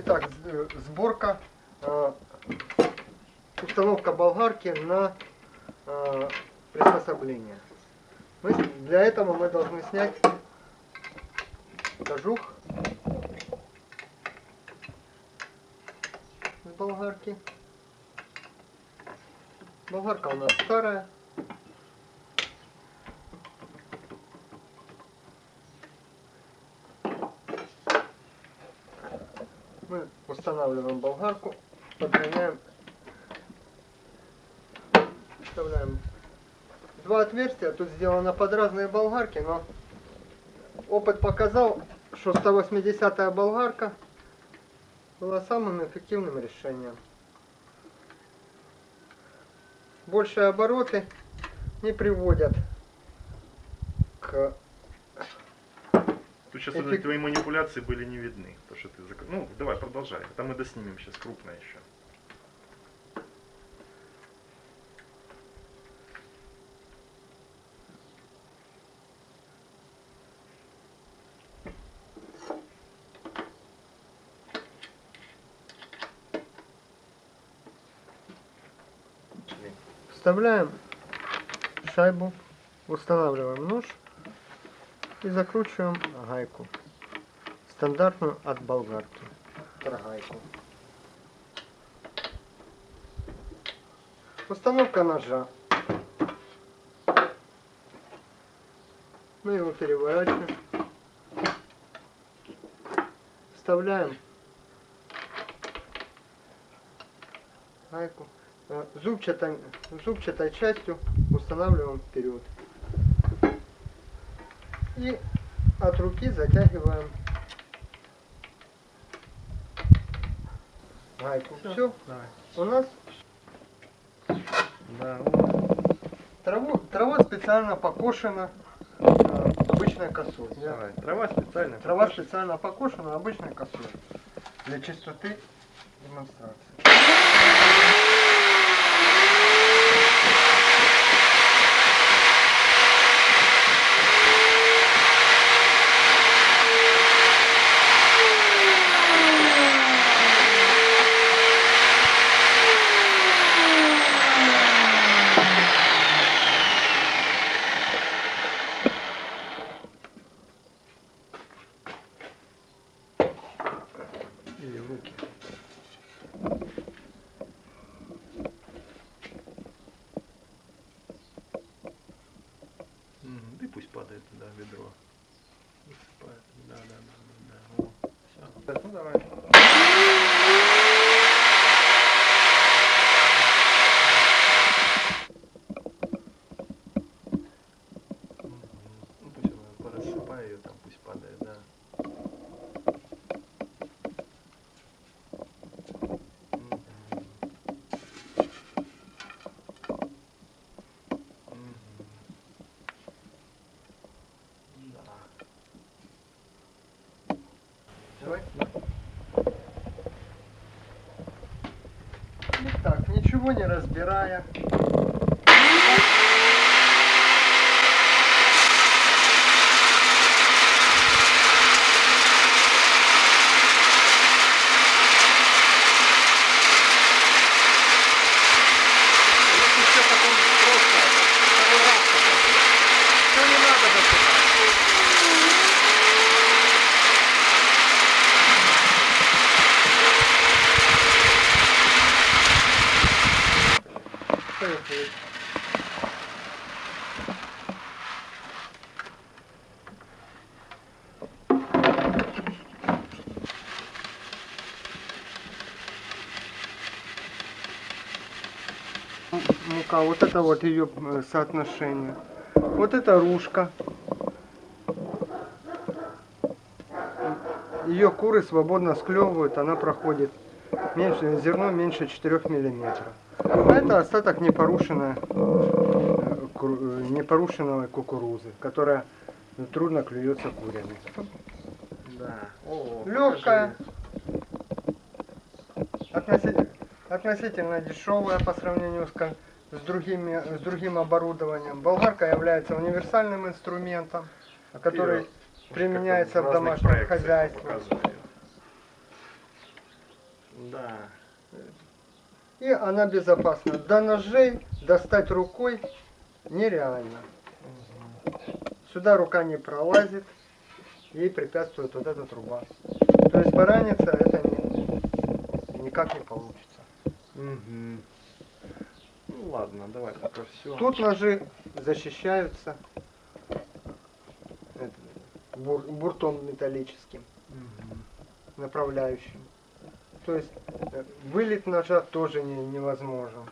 Итак, сборка, э, установка болгарки на э, приспособление. Мы, для этого мы должны снять кожух с болгарки. Болгарка у нас старая. Мы устанавливаем болгарку, подгоняем, вставляем два отверстия. Тут сделано под разные болгарки, но опыт показал, что 180 болгарка была самым эффективным решением. Большие обороты не приводят к Сейчас Эффект- твои манипуляции были не видны. То, что ты зак- Ну, давай, продолжай. Это мы доснимем сейчас крупно еще. Вставляем шайбу, устанавливаем нож и закручиваем гайку. Стандартную от болгарки. Торгайку. Установка ножа. Мы его переворачиваем. Вставляем гайку. Э, Зубчатой, зубчатой частью устанавливаем вперед. И от руки затягиваем гайку. Все. У нас Да, траву, трава специально покошена э, обычной косой. Давай. Трава специально. Трава специально покошена обычной косой. Для чистоты демонстрации. Или в руки. Мгм, Да и пусть падает туда ведро. Высыпает. Да, да, да, да, да. О. Так, ну давай. Мгм. Ну пусть она порассыпай ее там, пусть падает, да. Мгм. Мгм. Да. Давай. Итак, ничего не разбирая. Мука, вот это вот ее э, соотношение. Вот это ружка. Ее куры свободно склевывают, она проходит меньше, зерно меньше 4 миллиметров. А это остаток непорушенной, э, э, непорушенной кукурузы, которая трудно клюется курями. Да. Легкая, относительно, относительно дешевая по сравнению с, с, другими, с другим оборудованием. Болгарка является универсальным инструментом, который применяется в домашнем хозяйстве. Да. И она безопасна. До ножей достать рукой нереально. Сюда рука не пролазит, ей препятствует вот эта труба. То есть пораниться это не- никак не получится. Угу. Ну ладно, давай пока все. Тут ножи защищаются это, бур- буртом металлическим, направляющим. То есть э, вылет ножа тоже не- невозможен.